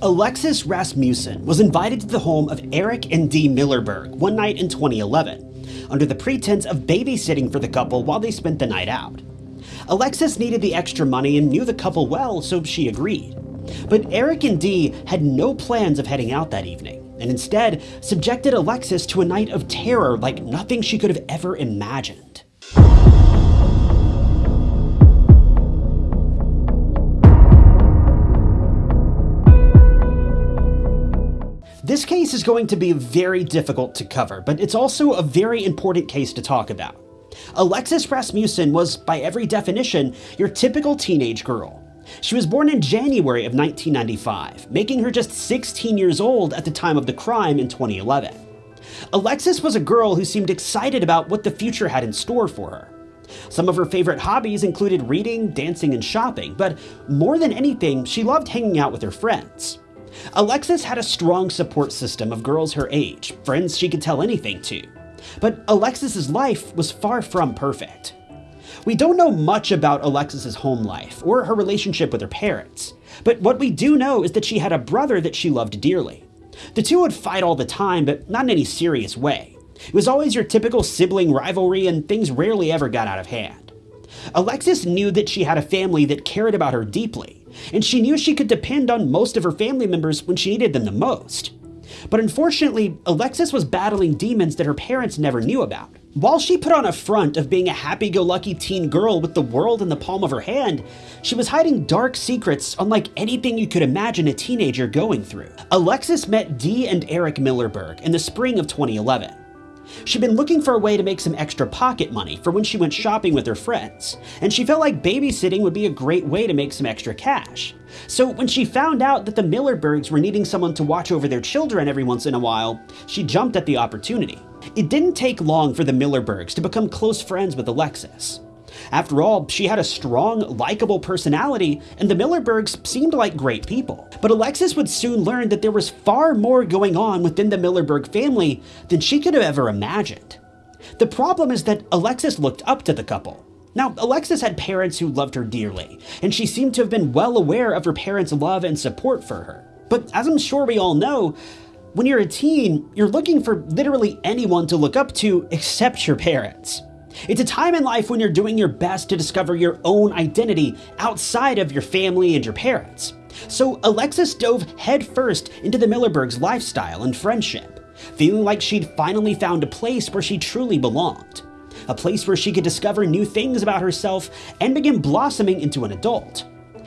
Alexis Rasmussen was invited to the home of Eric and Dee Millerberg one night in 2011, under the pretense of babysitting for the couple while they spent the night out. Alexis needed the extra money and knew the couple well, so she agreed. But Eric and Dee had no plans of heading out that evening, and instead subjected Alexis to a night of terror like nothing she could have ever imagined. This case is going to be very difficult to cover, but it's also a very important case to talk about. Alexis Rasmussen was, by every definition, your typical teenage girl. She was born in January of 1995, making her just 16 years old at the time of the crime in 2011. Alexis was a girl who seemed excited about what the future had in store for her. Some of her favorite hobbies included reading, dancing, and shopping, but more than anything, she loved hanging out with her friends. Alexis had a strong support system of girls her age, friends she could tell anything to. But Alexis's life was far from perfect. We don't know much about Alexis's home life or her relationship with her parents, but what we do know is that she had a brother that she loved dearly. The two would fight all the time, but not in any serious way. It was always your typical sibling rivalry and things rarely ever got out of hand. Alexis knew that she had a family that cared about her deeply, and she knew she could depend on most of her family members when she needed them the most. But unfortunately, Alexis was battling demons that her parents never knew about. While she put on a front of being a happy-go-lucky teen girl with the world in the palm of her hand, she was hiding dark secrets unlike anything you could imagine a teenager going through. Alexis met Dee and Eric Millerberg in the spring of 2011. She'd been looking for a way to make some extra pocket money for when she went shopping with her friends, and she felt like babysitting would be a great way to make some extra cash. So when she found out that the Millerbergs were needing someone to watch over their children every once in a while, she jumped at the opportunity. It didn't take long for the Millerbergs to become close friends with Alexis. After all, she had a strong, likable personality, and the Millerbergs seemed like great people. But Alexis would soon learn that there was far more going on within the Millerberg family than she could have ever imagined. The problem is that Alexis looked up to the couple. Now, Alexis had parents who loved her dearly, and she seemed to have been well aware of her parents' love and support for her. But as I'm sure we all know, when you're a teen, you're looking for literally anyone to look up to except your parents. It's a time in life when you're doing your best to discover your own identity outside of your family and your parents. So Alexis dove headfirst into the Millerbergs' lifestyle and friendship, feeling like she'd finally found a place where she truly belonged. A place where she could discover new things about herself and begin blossoming into an adult.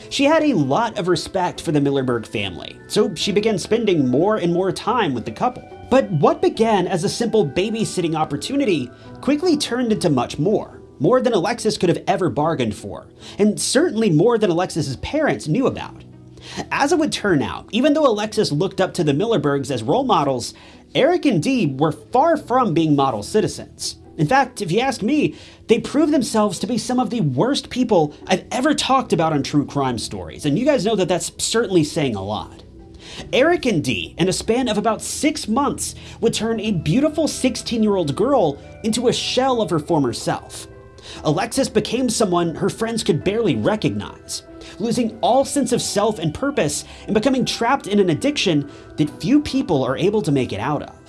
She had a lot of respect for the Millerberg family, so she began spending more and more time with the couple. But what began as a simple babysitting opportunity quickly turned into much more. More than Alexis could have ever bargained for, and certainly more than Alexis's parents knew about. As it would turn out, even though Alexis looked up to the Millerbergs as role models, Eric and Dee were far from being model citizens. In fact, if you ask me, they prove themselves to be some of the worst people I've ever talked about on true crime stories, and you guys know that that's certainly saying a lot. Eric and Dee, in a span of about six months, would turn a beautiful 16 year old girl into a shell of her former self. Alexis became someone her friends could barely recognize, losing all sense of self and purpose and becoming trapped in an addiction that few people are able to make it out of.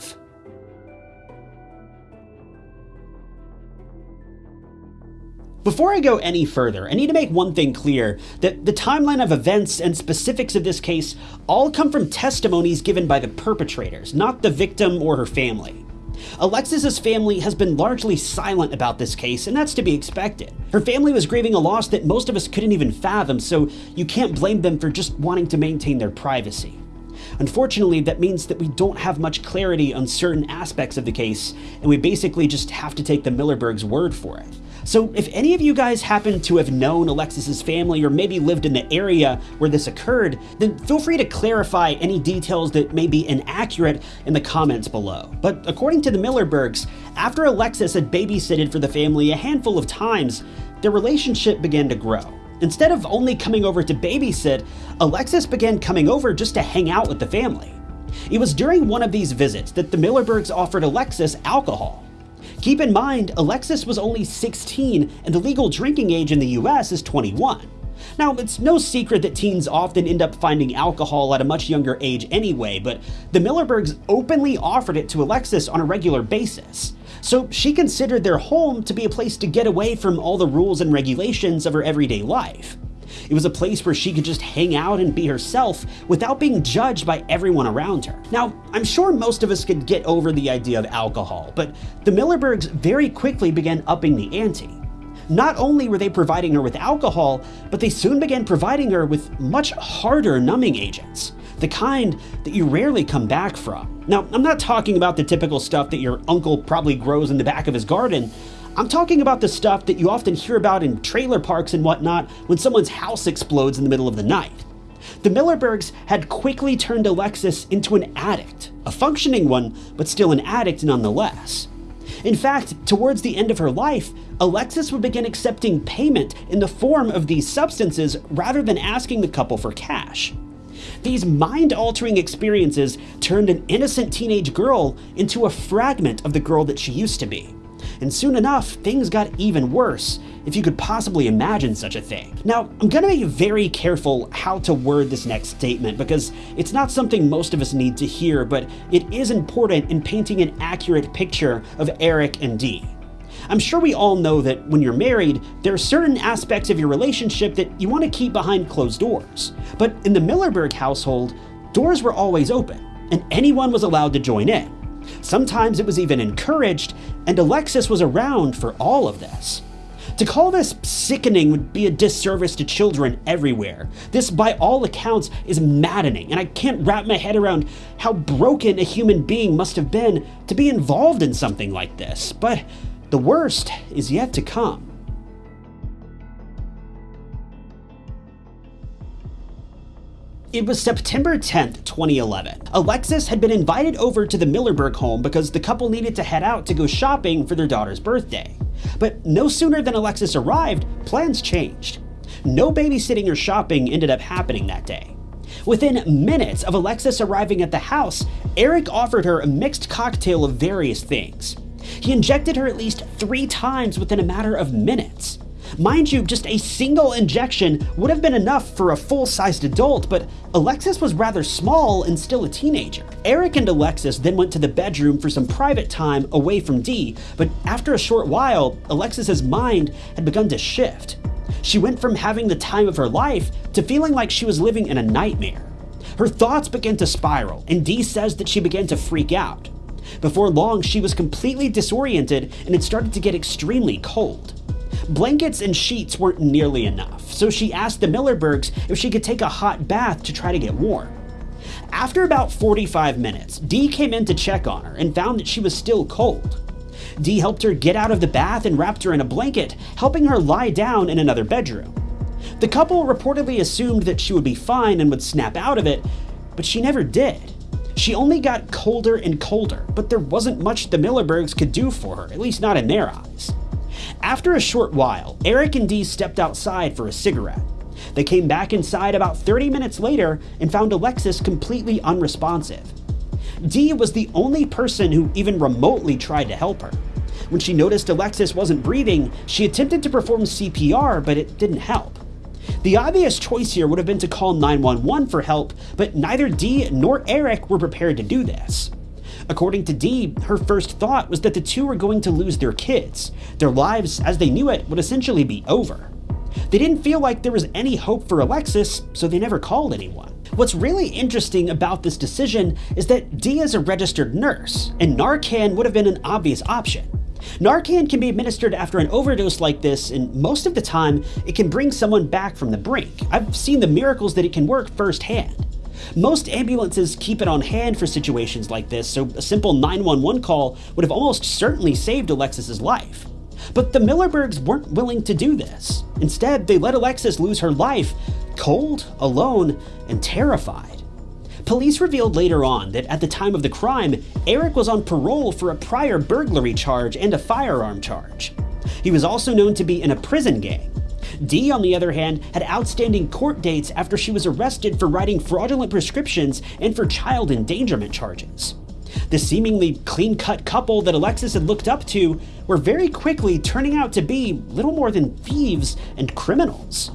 Before I go any further, I need to make one thing clear, that the timeline of events and specifics of this case all come from testimonies given by the perpetrators, not the victim or her family. Alexis's family has been largely silent about this case, and that's to be expected. Her family was grieving a loss that most of us couldn't even fathom, so you can't blame them for just wanting to maintain their privacy. Unfortunately, that means that we don't have much clarity on certain aspects of the case, and we basically just have to take the Millerbergs' word for it. So if any of you guys happen to have known Alexis's family or maybe lived in the area where this occurred, then feel free to clarify any details that may be inaccurate in the comments below. But according to the Millerbergs, after Alexis had babysitted for the family a handful of times, their relationship began to grow. Instead of only coming over to babysit, Alexis began coming over just to hang out with the family. It was during one of these visits that the Millerbergs offered Alexis alcohol. Keep in mind, Alexis was only 16 and the legal drinking age in the US is 21. Now, it's no secret that teens often end up finding alcohol at a much younger age anyway, but the Millerbergs openly offered it to Alexis on a regular basis. So she considered their home to be a place to get away from all the rules and regulations of her everyday life. It was a place where she could just hang out and be herself without being judged by everyone around her. Now, I'm sure most of us could get over the idea of alcohol, but the Millerbergs very quickly began upping the ante. Not only were they providing her with alcohol, but they soon began providing her with much harder numbing agents, the kind that you rarely come back from. Now, I'm not talking about the typical stuff that your uncle probably grows in the back of his garden. I'm talking about the stuff that you often hear about in trailer parks and whatnot when someone's house explodes in the middle of the night. The Millerbergs had quickly turned Alexis into an addict, a functioning one, but still an addict nonetheless. In fact, towards the end of her life, Alexis would begin accepting payment in the form of these substances rather than asking the couple for cash. These mind altering experiences turned an innocent teenage girl into a fragment of the girl that she used to be and soon enough, things got even worse, if you could possibly imagine such a thing. Now, I'm gonna be very careful how to word this next statement because it's not something most of us need to hear, but it is important in painting an accurate picture of Eric and Dee. I'm sure we all know that when you're married, there are certain aspects of your relationship that you want to keep behind closed doors. But in the Millerberg household, doors were always open, and anyone was allowed to join in. Sometimes it was even encouraged, and Alexis was around for all of this. To call this sickening would be a disservice to children everywhere. This, by all accounts, is maddening, and I can't wrap my head around how broken a human being must have been to be involved in something like this. But the worst is yet to come. It was September 10th, 2011. Alexis had been invited over to the Millerberg home because the couple needed to head out to go shopping for their daughter's birthday. But no sooner than Alexis arrived, plans changed. No babysitting or shopping ended up happening that day. Within minutes of Alexis arriving at the house, Eric offered her a mixed cocktail of various things. He injected her at least three times within a matter of minutes. Mind you, just a single injection would have been enough for a full-sized adult, but Alexis was rather small and still a teenager. Eric and Alexis then went to the bedroom for some private time away from Dee, but after a short while, Alexis's mind had begun to shift. She went from having the time of her life to feeling like she was living in a nightmare. Her thoughts began to spiral, and Dee says that she began to freak out. Before long, she was completely disoriented and it started to get extremely cold. Blankets and sheets weren't nearly enough, so she asked the Millerbergs if she could take a hot bath to try to get warm. After about 45 minutes, Dee came in to check on her and found that she was still cold. Dee helped her get out of the bath and wrapped her in a blanket, helping her lie down in another bedroom. The couple reportedly assumed that she would be fine and would snap out of it, but she never did. She only got colder and colder, but there wasn't much the Millerbergs could do for her, at least not in their eyes. After a short while, Eric and Dee stepped outside for a cigarette. They came back inside about 30 minutes later and found Alexis completely unresponsive. Dee was the only person who even remotely tried to help her. When she noticed Alexis wasn't breathing, she attempted to perform CPR, but it didn't help. The obvious choice here would have been to call 911 for help, but neither Dee nor Eric were prepared to do this. According to Dee, her first thought was that the two were going to lose their kids. Their lives, as they knew it, would essentially be over. They didn't feel like there was any hope for Alexis, so they never called anyone. What's really interesting about this decision is that Dee is a registered nurse, and Narcan would have been an obvious option. Narcan can be administered after an overdose like this, and most of the time, it can bring someone back from the brink. I've seen the miracles that it can work firsthand. Most ambulances keep it on hand for situations like this, so a simple 911 call would have almost certainly saved Alexis's life. But the Millerbergs weren't willing to do this. Instead, they let Alexis lose her life, cold, alone, and terrified. Police revealed later on that at the time of the crime, Eric was on parole for a prior burglary charge and a firearm charge. He was also known to be in a prison gang, Dee, on the other hand, had outstanding court dates after she was arrested for writing fraudulent prescriptions and for child endangerment charges. The seemingly clean cut couple that Alexis had looked up to were very quickly turning out to be little more than thieves and criminals.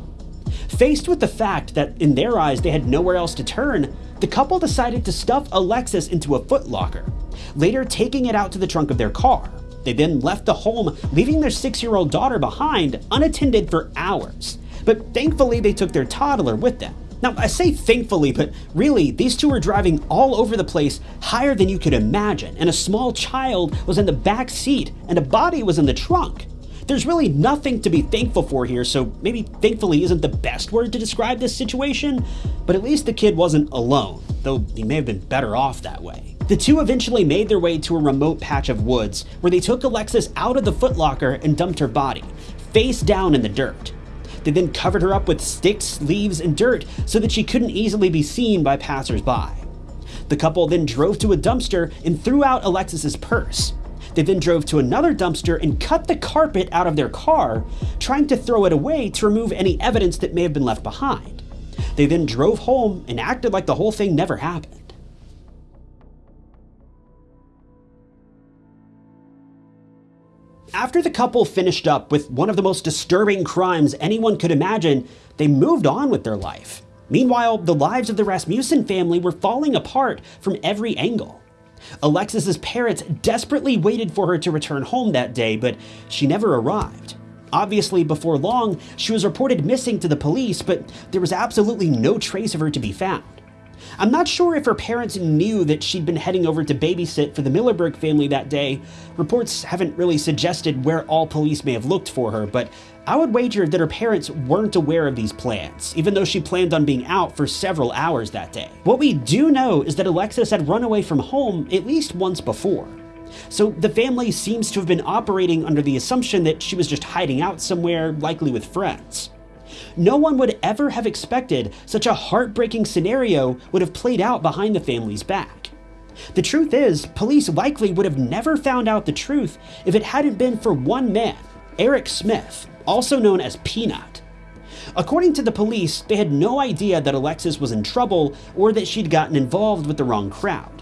Faced with the fact that in their eyes they had nowhere else to turn, the couple decided to stuff Alexis into a footlocker, later taking it out to the trunk of their car. They then left the home, leaving their six year old daughter behind unattended for hours. But thankfully, they took their toddler with them. Now, I say thankfully, but really, these two were driving all over the place higher than you could imagine, and a small child was in the back seat, and a body was in the trunk. There's really nothing to be thankful for here, so maybe thankfully isn't the best word to describe this situation, but at least the kid wasn't alone, though he may have been better off that way. The two eventually made their way to a remote patch of woods, where they took Alexis out of the footlocker and dumped her body, face down in the dirt. They then covered her up with sticks, leaves, and dirt so that she couldn't easily be seen by passersby. The couple then drove to a dumpster and threw out Alexis's purse. They then drove to another dumpster and cut the carpet out of their car, trying to throw it away to remove any evidence that may have been left behind. They then drove home and acted like the whole thing never happened. After the couple finished up with one of the most disturbing crimes anyone could imagine, they moved on with their life. Meanwhile, the lives of the Rasmussen family were falling apart from every angle. Alexis's parents desperately waited for her to return home that day, but she never arrived. Obviously, before long, she was reported missing to the police, but there was absolutely no trace of her to be found. I'm not sure if her parents knew that she'd been heading over to babysit for the Millerberg family that day. Reports haven't really suggested where all police may have looked for her, but I would wager that her parents weren't aware of these plans, even though she planned on being out for several hours that day. What we do know is that Alexis had run away from home at least once before. So the family seems to have been operating under the assumption that she was just hiding out somewhere, likely with friends. No one would ever have expected such a heartbreaking scenario would have played out behind the family's back. The truth is, police likely would have never found out the truth if it hadn't been for one man, Eric Smith, also known as Peanut. According to the police, they had no idea that Alexis was in trouble or that she'd gotten involved with the wrong crowd.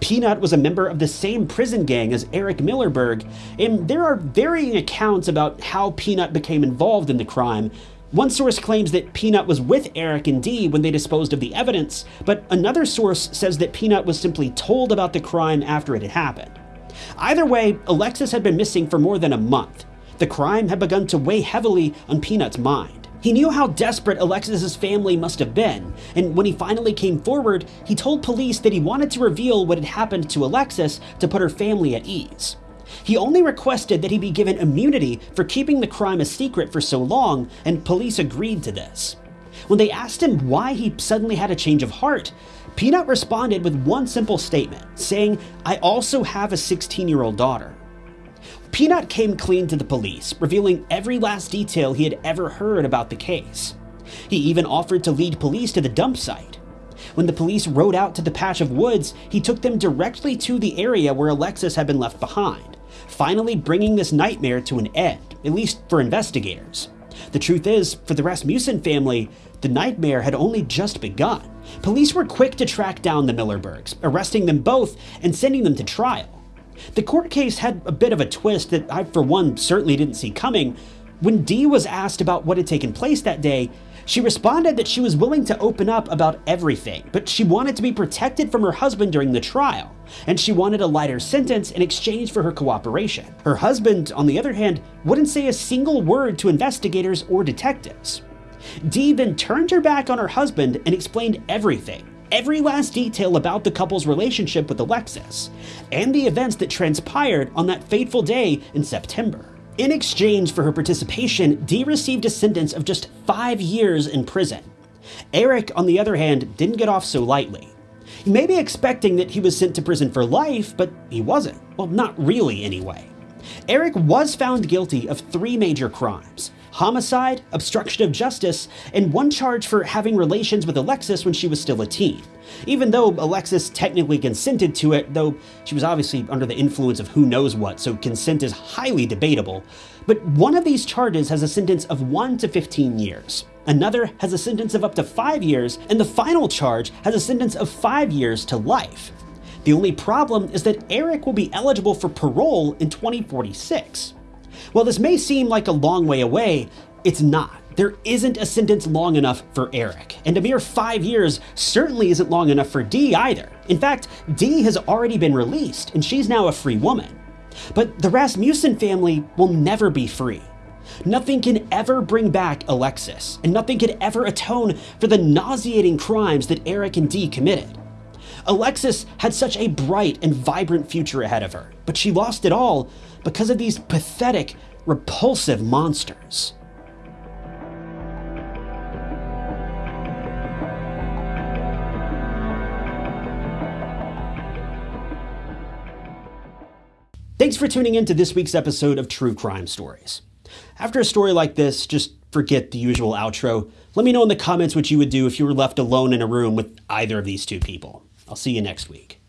Peanut was a member of the same prison gang as Eric Millerberg, and there are varying accounts about how Peanut became involved in the crime, one source claims that Peanut was with Eric and Dee when they disposed of the evidence, but another source says that Peanut was simply told about the crime after it had happened. Either way, Alexis had been missing for more than a month. The crime had begun to weigh heavily on Peanut's mind. He knew how desperate Alexis's family must have been, and when he finally came forward, he told police that he wanted to reveal what had happened to Alexis to put her family at ease. He only requested that he be given immunity for keeping the crime a secret for so long, and police agreed to this. When they asked him why he suddenly had a change of heart, Peanut responded with one simple statement, saying, I also have a 16 year old daughter. Peanut came clean to the police, revealing every last detail he had ever heard about the case. He even offered to lead police to the dump site. When the police rode out to the patch of woods, he took them directly to the area where Alexis had been left behind finally bringing this nightmare to an end, at least for investigators. The truth is, for the Rasmussen family, the nightmare had only just begun. Police were quick to track down the Millerbergs, arresting them both and sending them to trial. The court case had a bit of a twist that I, for one, certainly didn't see coming. When Dee was asked about what had taken place that day, she responded that she was willing to open up about everything, but she wanted to be protected from her husband during the trial, and she wanted a lighter sentence in exchange for her cooperation. Her husband, on the other hand, wouldn't say a single word to investigators or detectives. Dee then turned her back on her husband and explained everything, every last detail about the couple's relationship with Alexis, and the events that transpired on that fateful day in September. In exchange for her participation, Dee received a sentence of just five years in prison. Eric, on the other hand, didn't get off so lightly. You may be expecting that he was sent to prison for life, but he wasn't. Well, not really, anyway. Eric was found guilty of three major crimes homicide, obstruction of justice, and one charge for having relations with Alexis when she was still a teen. Even though Alexis technically consented to it, though she was obviously under the influence of who knows what, so consent is highly debatable. But one of these charges has a sentence of 1 to 15 years. Another has a sentence of up to 5 years, and the final charge has a sentence of 5 years to life. The only problem is that Eric will be eligible for parole in 2046. While this may seem like a long way away, it's not. There isn't a sentence long enough for Eric, and a mere five years certainly isn't long enough for Dee either. In fact, Dee has already been released, and she's now a free woman. But the Rasmussen family will never be free. Nothing can ever bring back Alexis, and nothing could ever atone for the nauseating crimes that Eric and Dee committed. Alexis had such a bright and vibrant future ahead of her, but she lost it all because of these pathetic, repulsive monsters. Thanks for tuning in to this week's episode of True Crime Stories. After a story like this, just forget the usual outro. Let me know in the comments what you would do if you were left alone in a room with either of these two people. I'll see you next week.